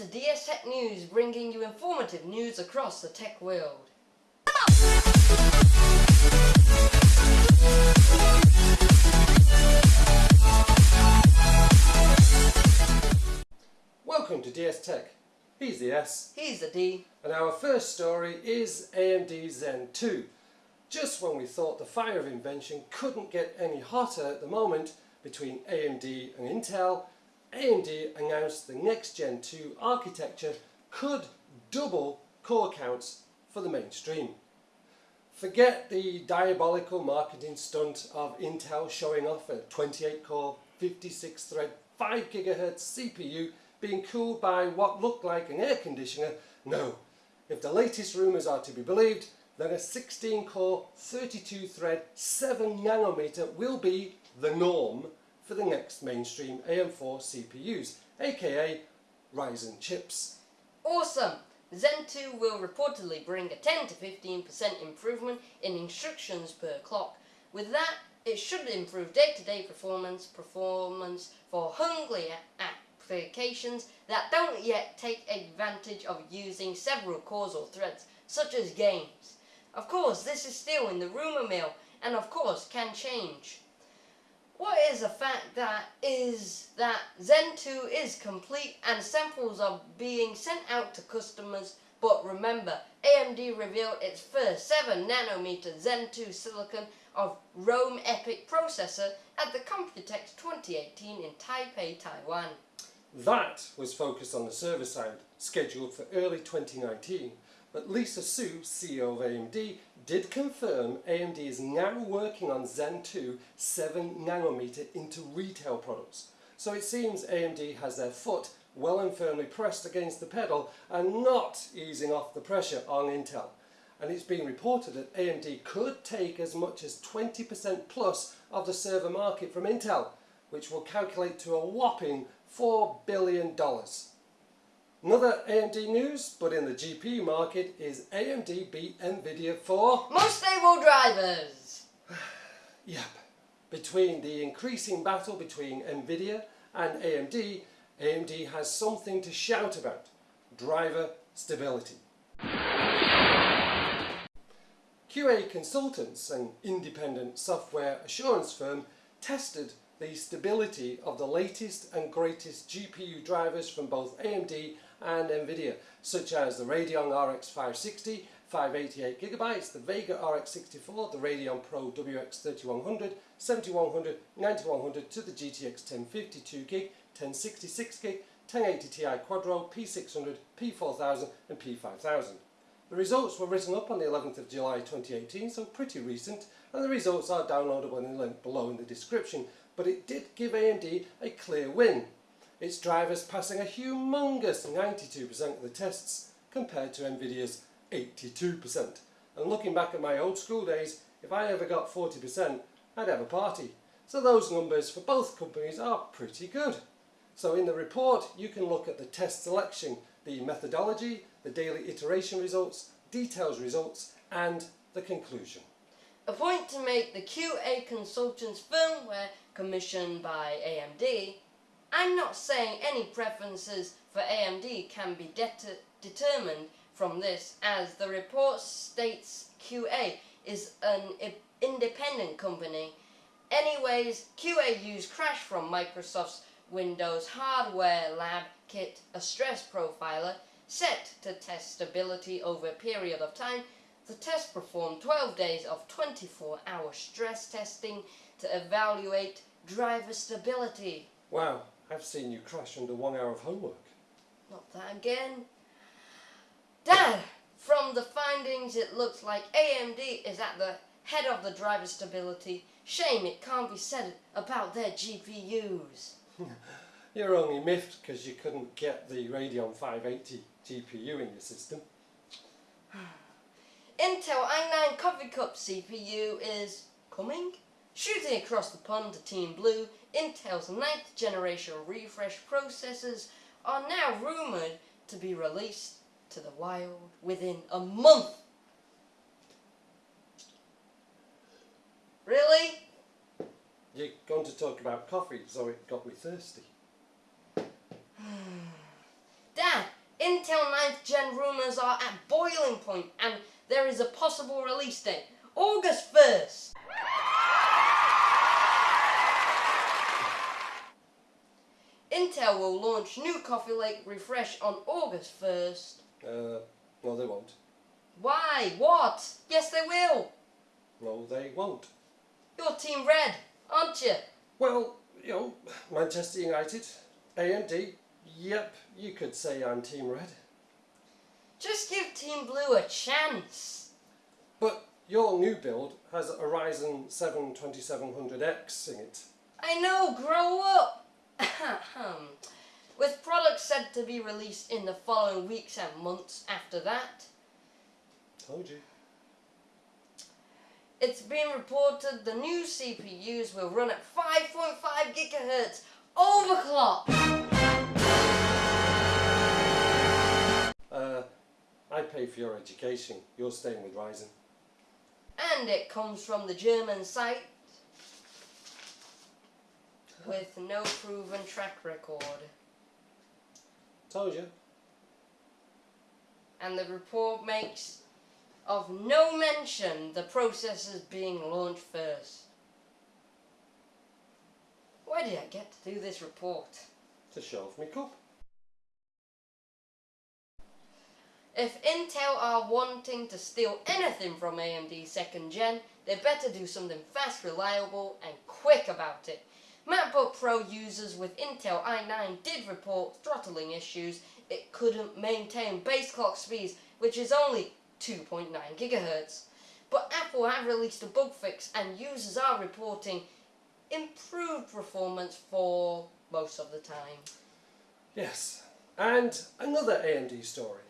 to DS Tech News, bringing you informative news across the tech world. Welcome to DS Tech. He's the S. He's the D. And our first story is AMD Zen 2. Just when we thought the fire of invention couldn't get any hotter at the moment between AMD and Intel, AMD announced the next Zen 2 architecture could double core counts for the mainstream. Forget the diabolical marketing stunt of Intel showing off a 28 core, 56 thread, 5 GHz CPU being cooled by what looked like an air conditioner. No, if the latest rumours are to be believed, then a 16 core, 32 thread, 7 nanometer will be the norm for the next mainstream AM4 CPUs, aka Ryzen chips. Awesome! Zen 2 will reportedly bring a 10 to 15% improvement in instructions per clock. With that, it should improve day-to-day -day performance, performance for hungry applications that don't yet take advantage of using several causal threads, such as games. Of course, this is still in the rumour mill, and of course can change. What is a fact that is that Zen 2 is complete and samples are being sent out to customers but remember, AMD revealed its first 7 nanometer Zen 2 silicon of Rome EPYC processor at the Computex 2018 in Taipei, Taiwan. That was focused on the server side, scheduled for early 2019, but Lisa Su, CEO of AMD, did confirm AMD is now working on Zen 2 7nm into retail products. So it seems AMD has their foot well and firmly pressed against the pedal and not easing off the pressure on Intel. And it's been reported that AMD could take as much as 20% plus of the server market from Intel, which will calculate to a whopping $4 billion. Another AMD news, but in the GPU market, is AMD beat Nvidia for... Most stable drivers! yep. Between the increasing battle between Nvidia and AMD, AMD has something to shout about. Driver stability. QA consultants, an independent software assurance firm, tested the stability of the latest and greatest GPU drivers from both AMD and NVIDIA, such as the Radeon RX 560, 588GB, the Vega RX 64, the Radeon Pro WX 3100, 7100, 9100 to the GTX 1052GB, 1066GB, 1080 Ti Quadro, P600, P4000 and P5000. The results were written up on the 11th of July 2018, so pretty recent, and the results are downloadable in the link below in the description, but it did give AMD a clear win its drivers passing a humongous 92% of the tests compared to Nvidia's 82%. And looking back at my old school days, if I ever got 40%, I'd have a party. So those numbers for both companies are pretty good. So in the report, you can look at the test selection, the methodology, the daily iteration results, details results, and the conclusion. A point to make the QA consultant's firmware commissioned by AMD I'm not saying any preferences for AMD can be determined from this as the report states QA is an independent company. Anyways, QA used Crash from Microsoft's Windows Hardware Lab kit, a stress profiler, set to test stability over a period of time. The test performed 12 days of 24-hour stress testing to evaluate driver stability. Wow, I've seen you crash under one hour of homework. Not that again. Dad, from the findings it looks like AMD is at the head of the driver stability. Shame it can't be said about their GPUs. You're only miffed because you couldn't get the Radeon 580 GPU in your system. Intel i9 Coffee Cup CPU is coming? Shooting across the pond to Team Blue, Intel's 9th generation refresh processors are now rumoured to be released to the wild within a month. Really? You're going to talk about coffee, so it got me thirsty. Dad, Intel 9th Gen rumours are at boiling point and there is a possible release date, August 1st. Will launch new Coffee Lake Refresh on August 1st. Uh, no, they won't. Why? What? Yes, they will. No, they won't. You're Team Red, aren't you? Well, you know, Manchester United, AMD, yep, you could say I'm Team Red. Just give Team Blue a chance. But your new build has a Ryzen 7 2700X in it. I know, grow up! With products said to be released in the following weeks and months after that, Told you. it's been reported the new CPUs will run at 5.5 gigahertz overclock. Uh, I pay for your education. You're staying with Ryzen. And it comes from the German site with no proven track record. Told you. And the report makes of no mention the processors being launched first. Why did I get to do this report? To show off me cup. If Intel are wanting to steal anything from AMD second gen, they better do something fast, reliable and quick about it. MacBook Pro users with Intel i9 did report throttling issues. It couldn't maintain base clock speeds, which is only 2.9 gigahertz. But Apple have released a bug fix and users are reporting improved performance for most of the time. Yes. And another AMD story.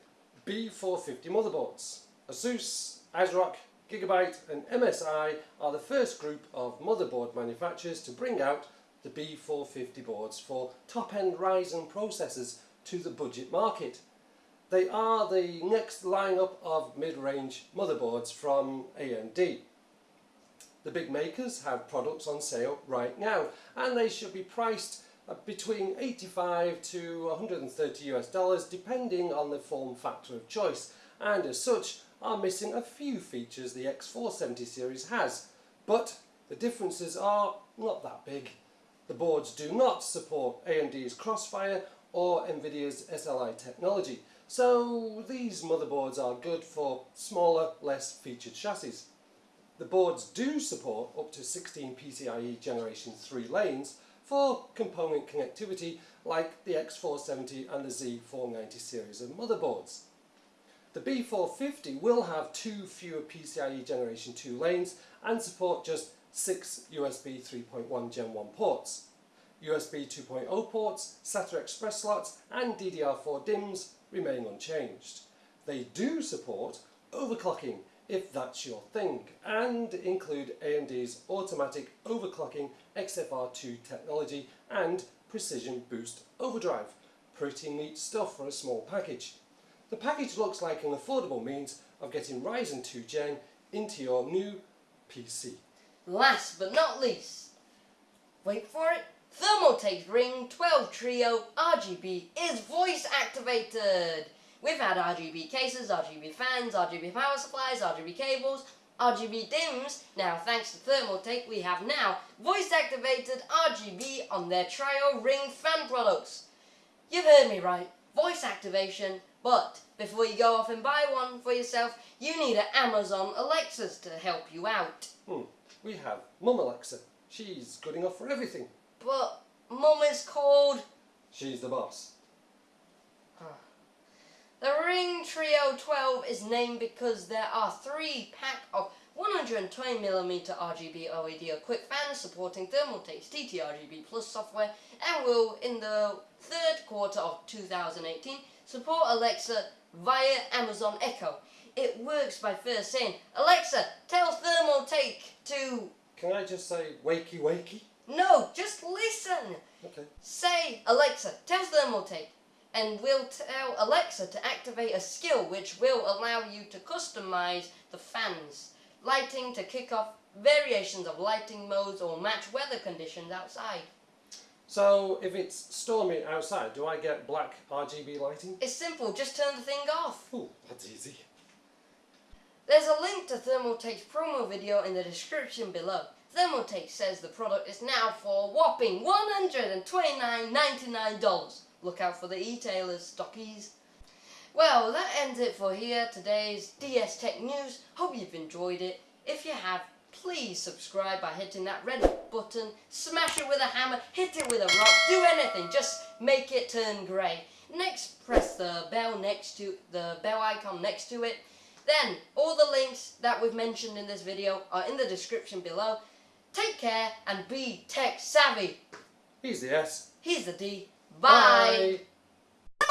B450 motherboards. Asus, ASRock, Gigabyte and MSI are the first group of motherboard manufacturers to bring out the B450 boards for top-end Ryzen processors to the budget market. They are the next lineup of mid-range motherboards from AMD. The big makers have products on sale right now and they should be priced uh, between 85 to 130 US dollars depending on the form factor of choice and as such are missing a few features the X470 series has but the differences are not that big. The boards do not support AMD's Crossfire or Nvidia's SLI technology so these motherboards are good for smaller less featured chassis. The boards do support up to 16 PCIe generation 3 lanes for component connectivity like the X470 and the Z490 series of motherboards. The B450 will have two fewer PCIe generation 2 lanes and support just 6 USB 3.1 Gen 1 ports. USB 2.0 ports, SATA Express slots and DDR4 DIMMs remain unchanged. They do support overclocking if that's your thing and include AMD's automatic overclocking XFR2 technology and precision boost overdrive. Pretty neat stuff for a small package. The package looks like an affordable means of getting Ryzen 2 Gen into your new PC. Last but not least, wait for it, Thermaltake's Riing 12 Trio RGB is voice activated. We've had RGB cases, RGB fans, RGB power supplies, RGB cables, RGB DIMMs. Now thanks to Thermaltake we have now voice activated RGB on their Trio Riing fan products. You've heard me right, voice activation, but before you go off and buy one for yourself, you need an Amazon Alexa to help you out. Hmm. We have Mum Alexa. She's good enough for everything. But Mum is called She's the boss. The Riing Trio 12 is named because there are three pack of 120mm RGB OLED equipped fans supporting Thermaltake's TTRGB Plus software and will, in the third quarter of 2018, support Alexa via Amazon Echo. It works by first saying, Alexa, tell Thermaltake to... Can I just say wakey wakey? No, just listen! Okay. Say, Alexa, tell Thermaltake, and we'll tell Alexa to activate a skill which will allow you to customize the fans, lighting to kick off variations of lighting modes or match weather conditions outside. So if it's stormy outside, do I get black RGB lighting? It's simple, just turn the thing off. Ooh, that's easy. There's a link to Thermaltake's promo video in the description below. Thermaltake says the product is now for a whopping $129.99. Look out for the e-tailers, stockies. Well, that ends it for here, today's DS Tech News. Hope you've enjoyed it. If you have, please subscribe by hitting that red button, smash it with a hammer, hit it with a rock, do anything, just make it turn grey. Next, press the bell next to the bell icon next to it. Then, all the links that we've mentioned in this video are in the description below. Take care and be tech savvy. He's the S. He's the D. Bye. Bye.